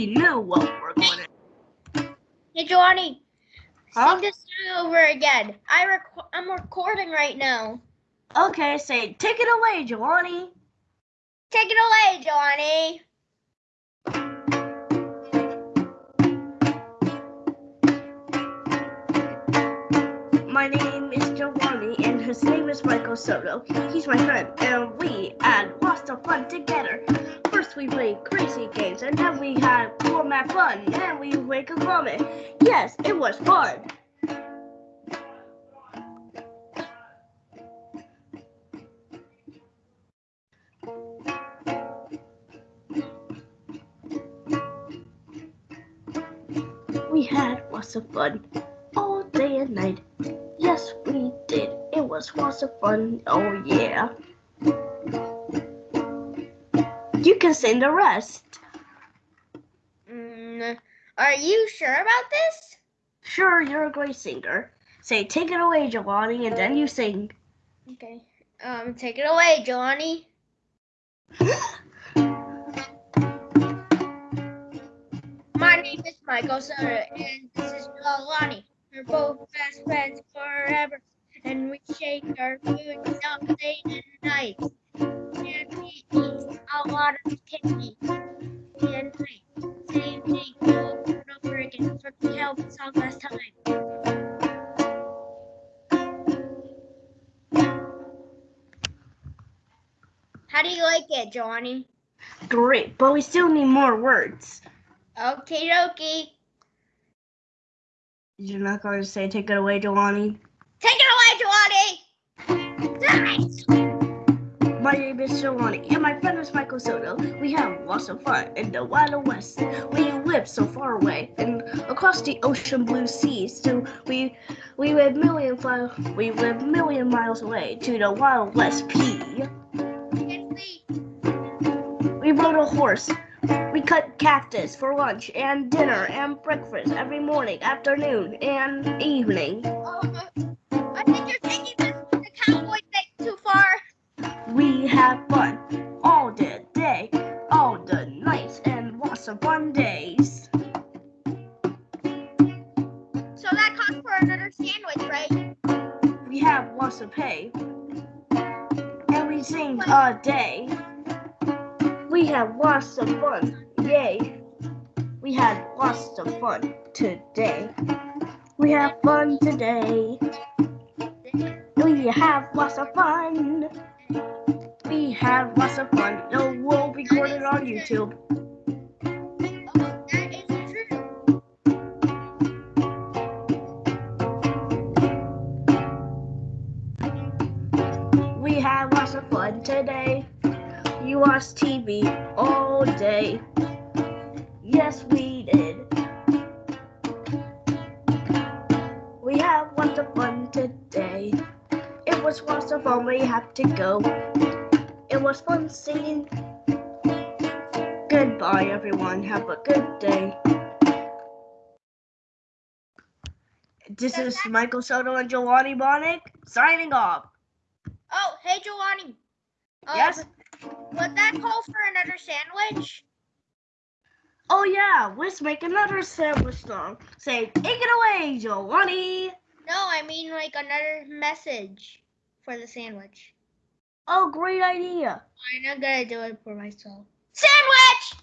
we knew what we're going to. Hey, Johnny. Huh? Sing this song over again. I rec- I'm recording right now. Okay, say, take it away, Giovanni. Take it away, Johnny. My name is Giovanni, and his name is Michael Soto. He's my friend, and we had lots of fun together. We played crazy games, and then we had format fun, and we make a comment. Yes, it was fun. We had lots of fun all day and night. Yes, we did. It was lots of fun. Oh, yeah. You can sing the rest. Mm, are you sure about this? Sure, you're a great singer. Say, take it away, Giovanni, and then you sing. Okay. Um, take it away, Johnny. My name is Michael Sutter, and this is Jelani. We're both best friends forever, and we shake our food all day and night. And we eat a lot of candy and. Same thing over and over again from the Calvin song last time. How do you like it, Johnny? Great, but we still need more words. Okay, dokie. You're not going to say, take it away, Giovanni? Take it away, Johnny! Nice! My name is Giovanni, and my friend is Michael Soto. We have lots of fun in the Wild West. We live so far away and across the ocean blue seas. So we we live million fi- we live million miles away to the Wild West P. We rode a horse. We cut cactus for lunch and dinner and breakfast every morning, afternoon, and evening. Of fun days. So that calls for another sandwich, right? We have lots of pay, and we sing a day. We have lots of fun, yay! We had lots of fun today. We have fun today. We have lots of fun. We have lots of fun. No, we'll record it on YouTube. Of fun today. You watched TV all day. Yes, we did. We had lots of fun today. It was lots of fun. We have to go. It was fun singing. Goodbye, everyone. Have a good day. This is Michael Soto and Giovanni Bonick signing off. Oh, hey, Giovanni. Uh, Yes? Would that call for another sandwich? Oh yeah, let's make another sandwich song. Say, take it away, Giovanni. No, I mean like another message for the sandwich. Oh, great idea. I'm not gonna do it for myself. Sandwich!